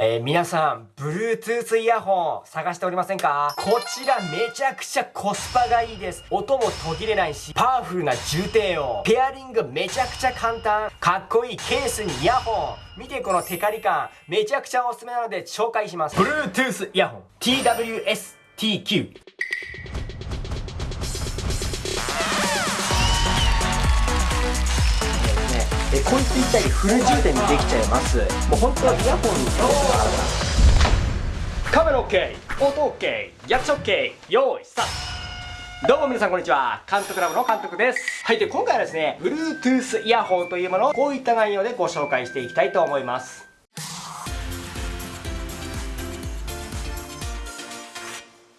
えー、皆さん、Bluetooth イヤホン探しておりませんか？こちらめちゃくちゃコスパがいいです。音も途切れないし、パワフルな重低音。ペアリングめちゃくちゃ簡単。かっこいいケースにイヤホン。見てこのテカリ感。めちゃくちゃおすすめなので紹介します。Bluetooth イヤホン。TWS-TQ。えこいつ一体フル充電できちゃいますもう本当はイヤホンにカメラ OK 音 OK 役所 OK 用意スタートどうも皆さんこんにちは。監督ラブの監督です。はい、で、今回はですね、Bluetooth イヤホンというものをこういった内容でご紹介していきたいと思います。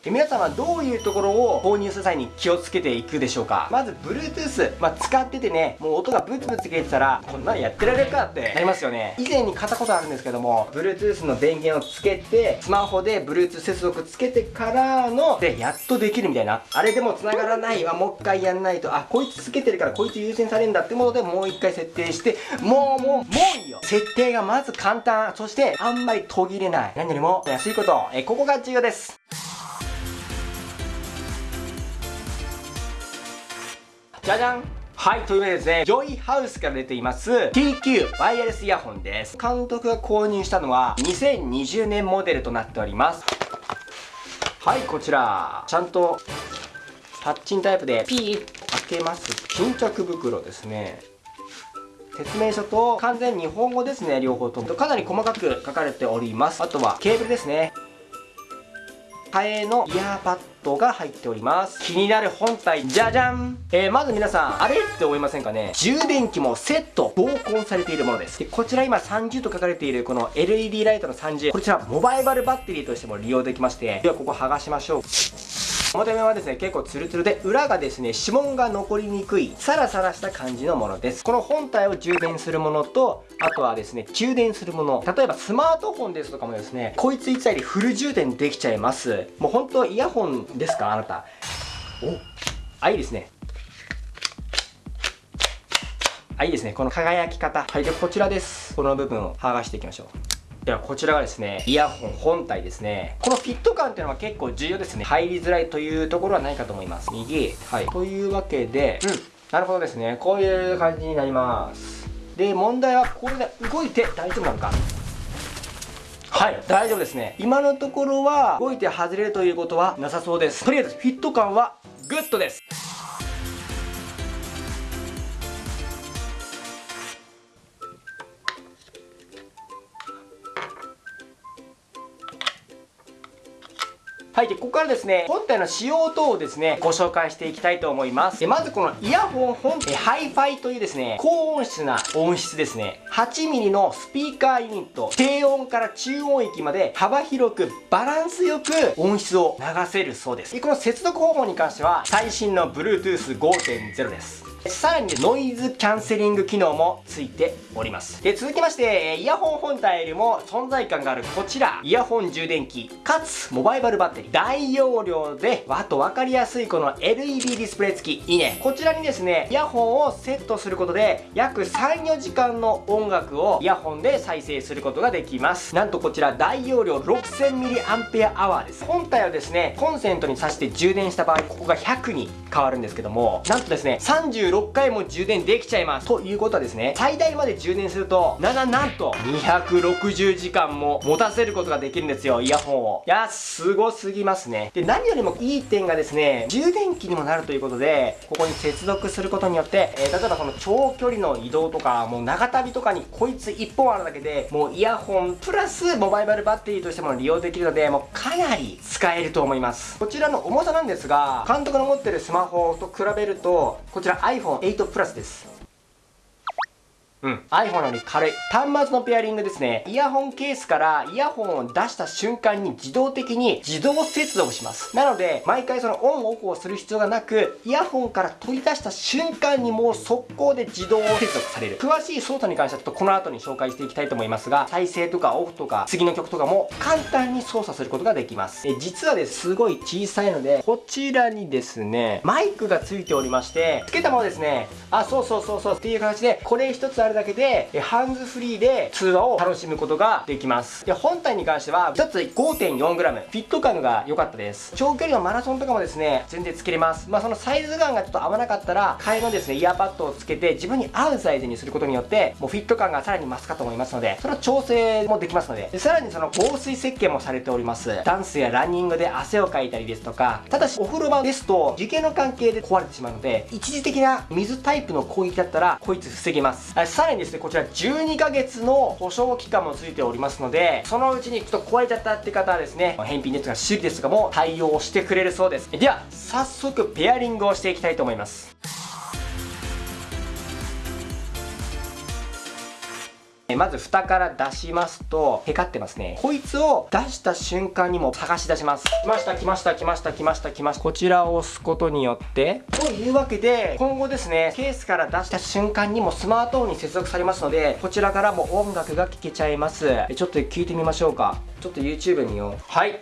皆さんはどういうところを購入する際に気をつけていくでしょうか？まず Bluetooth、まあ、使っててねもう音がブツブツ切れてたらこんなのやってられるかってなりますよね。以前に買ったことあるんですけども Bluetooth の電源をつけてスマホで Bluetooth 接続つけてからのでやっとできるみたいな。あれでも繋がらない。わもう一回やんないと。あこいつつけてるからこいつ優先されるんだってものでもう一回設定してもうもうもういいよ。設定がまず簡単。そしてあんまり途切れない。何よりも安いこと。えここが重要です。じゃじゃんはい、というわけでですね、ジョイハウスから出ています TQ ワイヤレスイヤホンです。監督が購入したのは2020年モデルとなっております。はい、こちら、ちゃんとパッチンタイプでピー開けます。巾着袋ですね。説明書と完全日本語ですね、両方とも。かなり細かく書かれております。あとはケーブルですね。替えのイヤーパッドが入っております。気になる本体じゃじゃん。えー、まず皆さんあれって思いませんかね？充電器もセット同梱されているものです。でこちら今30と書かれているこの LED ライトの30こちらモバイバルバッテリーとしても利用できまして。ではここ剥がしましょう。表面はですね結構ツルツルで裏がですね指紋が残りにくいサラサラした感じのものです。この本体を充電するものとあとはですね充電するもの。例えばスマートフォンですとかもですねこいつ1台でフル充電できちゃいます。もう本当イヤホンですかあなた。お。あいいですね。あいいですね。この輝き方。はいでこちらです。この部分を剥がしていきましょうではこちらがですね、イヤホン本体ですね。このフィット感っていうのは結構重要ですね。入りづらいというところはないかと思います。右。はい。というわけで、うん。なるほどですね。こういう感じになります。で、問題はこれで動いて大丈夫なのか。はい、大丈夫ですね。今のところは動いて外れるということはなさそうです。とりあえずフィット感はグッドです。はい、で、ここからですね、本体の仕様等をですね、ご紹介していきたいと思います。で、まずこのイヤホン本、え、ハイファイというですね、高音質な音質ですね。8mm のスピーカーユニット、低音から中音域まで幅広くバランスよく音質を流せるそうです。で、この接続方法に関しては、最新の Bluetooth 5.0です。さらにノイズキャンセリング機能もついております。で、続きまして、イヤホン本体よりも存在感があるこちら、イヤホン充電器、かつモバイバルバッテリー、大容量で、わと分かりやすいこの LED ディスプレイ付き、いいね。こちらにですね、イヤホンをセットすることで、約3、4時間の音楽をイヤホンで再生することができます。なんとこちら大容量 6000mAh です。本体をですね、コンセントに挿して充電した場合、ここが100に変わるんですけども、なんとですね、36回も充電できちゃいます。ということはですね最大まで充電するとなななんと260時間も持たせることができるんですよイヤホンを。いやすごすぎますね。で何よりもいい点がですね充電器にもなるということでここに接続することによって、えー、例えばこの長距離の移動とかもう長旅とかにこいつ1本あるだけでもうイヤホンプラスモバイバルバッテリーとしても利用できるのでもうかなり使えると思います。こちらの重さなんですが監督の持ってるスマホと比べるとこちら iPhone8 プラスですうん。iPhone より軽い。端末のペアリングですね。イヤホンケースからイヤホンを出した瞬間に自動的に自動接続します。なので、毎回そのオンオフをする必要がなく、イヤホンから取り出した瞬間にもう速攻で自動接続される。詳しい操作に関してはちょっとこの後に紹介していきたいと思いますが、再生とかオフとか次の曲とかも簡単に操作することができます。え実はですすごい小さいので、こちらにですね、マイクがついておりまして、つけたものですね、あ、そうそうそうそうっていう形で、これ一つあるだけでハンズフリーで通話を楽しむことができます。で本体に関しては1つ 5.4g フィット感が良かったです。長距離のマラソンとかもですね全然つけれます。まあそのサイズ感がちょっと合わなかったら替えのですねイヤーパッドをつけて自分に合うサイズにすることによってもうフィット感がさらに増すかと思いますのでその調整もできますので。でさらにその防水設計もされております。ダンスやランニングで汗をかいたりですとかただしお風呂場ですと樹形の関係で壊れてしまうので一時的な水タイプの攻撃だったらこいつ防げます。さらにですねこちら12ヶ月の保証期間もついておりますのでそのうちにちょっと壊れちゃったって方はですね返品ですとか修理ですとかも対応してくれるそうです。では早速ペアリングをしていきたいと思います。まず蓋から出しますと、へかってますね。こいつを出した瞬間にも探し出します。来ました、来ました、来ました、来ました、来ました。こちらを押すことによって、というわけで、今後ですね、ケースから出した瞬間にもスマートフォンに接続されますので、こちらからも音楽が聴けちゃいます。ちょっと聞いてみましょうか。ちょっと YouTube によう。はい。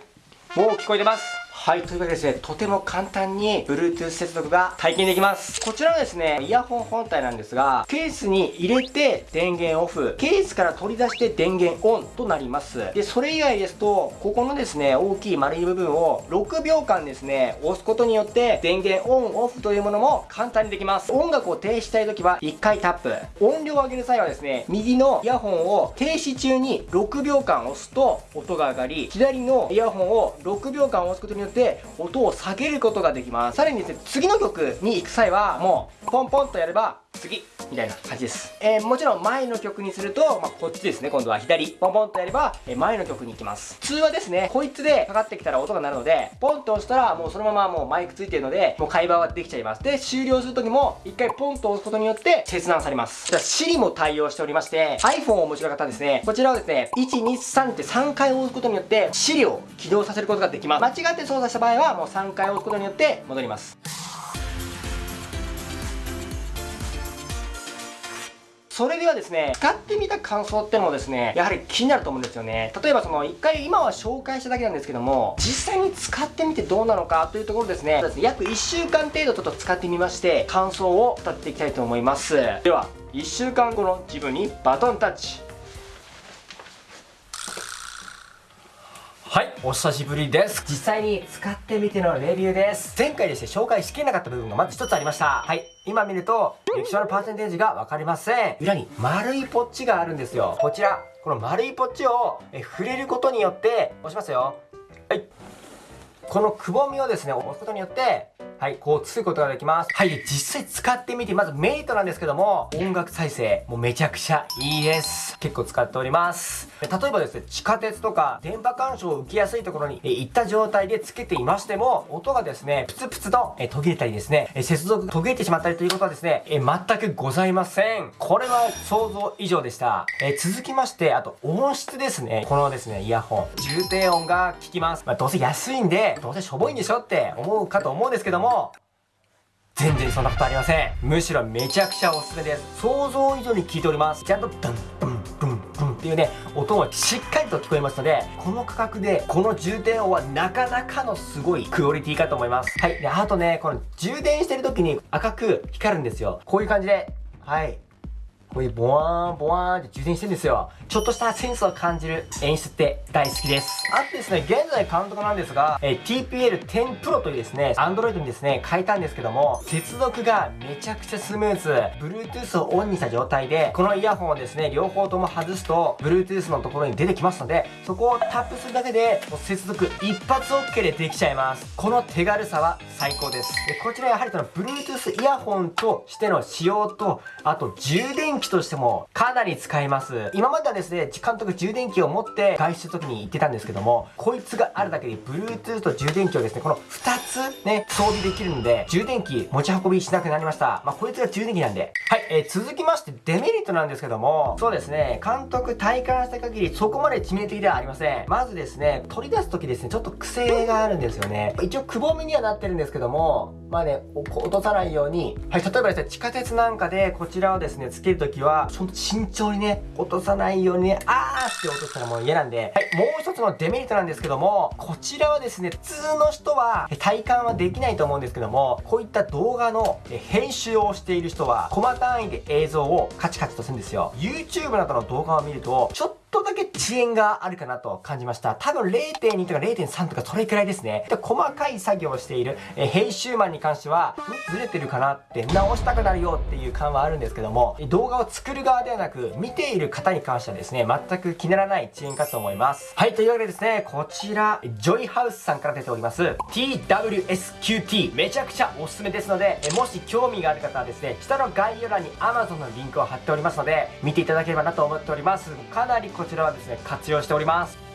もう聞こえてます。はい、というわけでですね、とても簡単に Bluetooth 接続が体験できます。こちらはですね、イヤホン本体なんですが、ケースに入れて電源オフ、ケースから取り出して電源オンとなります。で、それ以外ですと、ここのですね、大きい丸い部分を6秒間ですね、押すことによって電源オンオフというものも簡単にできます。音楽を停止したい時は1回タップ。音量を上げる際はですね、右のイヤホンを停止中に6秒間押すと音が上がり、左のイヤホンを6秒間押すことによってで音を下げることができます。さらにですね次の曲に行く際はもうポンポンとやれば次みたいな感じです。えー、もちろん前の曲にすると、まあ、こっちですね。今度は左。ポンポンとやれば、え、前の曲に行きます普。通話ですね。こいつでかかってきたら音が鳴るので、ポンと押したらもうそのままもうマイクついてるので、もう会話はできちゃいます。で、終了するときも、一回ポンと押すことによって切断されます。じゃあ、Siri も対応しておりまして、iPhone をお持ちの方ですね、こちらをですね、1、2、3って3回押すことによって、Siri を起動させることができます。間違って操作した場合は、もう3回押すことによって戻ります。それではですね、使ってみた感想ってのもですね、やはり気になると思うんですよね。例えばその、一回今は紹介しただけなんですけども、実際に使ってみてどうなのかというところですね、約1週間程度ちょっと使ってみまして、感想を語っていきたいと思います。では、1週間後の自分にバトンタッチ。はい、お久しぶりです。実際に使ってみてのレビューです。前回ですね、紹介しきれなかった部分がまず一つありました。はい、今見ると、液晶のパーセンテージが分かりません。裏に丸いポッチがあるんですよ。こちら、この丸いポッチをえ触れることによって、押しますよ。はい。このくぼみをですね、押すことによって、はい、こうつくことができます。はい、実際使ってみて、まずメリットなんですけども、音楽再生、もうめちゃくちゃいいです。結構使っております。例えばですね、地下鉄とか電波干渉を受けやすいところに行った状態でつけていましても、音がですね、プツプツと途切れたりですね、接続途切れてしまったりということはですね、全くございません。これは想像以上でした。え続きまして、あと音質ですね。このですね、イヤホン。重低音が効きます。まあ、どうせ安いんで、どうせしょぼいんでしょって思うかと思うんですけども、も全然そんなことありません。むしろめちゃくちゃおすすめです。想像以上に効いております。ちゃんとドンダンダンダンっていうね音もしっかりと聞こえますのでこの価格でこの充電音はなかなかのすごいクオリティかと思います。はい。であとねこの充電してる時に赤く光るんですよ。こういう感じで。はい。こういうボワーンボワーンって充電してるんですよ。ちょっとしたセンスを感じる演出って大好きです。あとですね、現在監督なんですが、え TPL10 Pro というですね、Android にですね、変えたんですけども、接続がめちゃくちゃスムーズ。Bluetooth をオンにした状態で、このイヤホンをですね、両方とも外すと、Bluetooth のところに出てきますので、そこをタップするだけで、接続一発 OK でできちゃいます。この手軽さは最高です。でこちらやはりその Bluetooth イヤホンとしての使用と、あと充電器としてもかなり使えます。今まではですね、監督充電器を持って外出する時に行ってたんですけども、こいつがあるだけで Bluetooth と充電器をですね、この2つね、装備できるんで、充電器持ち運びしなくなりました。まあ、こいつが充電器なんで。はい、えー、続きましてデメリットなんですけども、そうですね、監督体感した限りそこまで致命的ではありません。まずですね、取り出す時ですね、ちょっと癖があるんですよね。一応くぼみにはなってるんですけども、まあね、落とさないように、はい、例えばですね、地下鉄なんかでこちらをですね、つけるときは、ほんと慎重にね、落とさないようにね、あーって落としたらもう嫌なんで、はい、もう一つのデメリットなんですけども、こちらはですね、普通の人は体感はできないと思うんですけども、こういった動画の編集をしている人は、コマ単位で映像をカチカチとするんですよ。YouTube などの動画を見ると、ちょっととだけ遅延があるかなと感じました。多分0.2とか0.3とかそれくらいですね。で細かい作業をしている、え編集マンに関しては、ずれてるかなって直したくなるよっていう感はあるんですけども、動画を作る側ではなく、見ている方に関してはですね、全く気にならない遅延かと思います。はい、というわけでですね、こちら、ジョイハウスさんから出ております、TWSQT、めちゃくちゃおすすめですので、えもし興味がある方はですね、下の概要欄に Amazon のリンクを貼っておりますので、見ていただければなと思っております。かなりこちらはですね活用しております。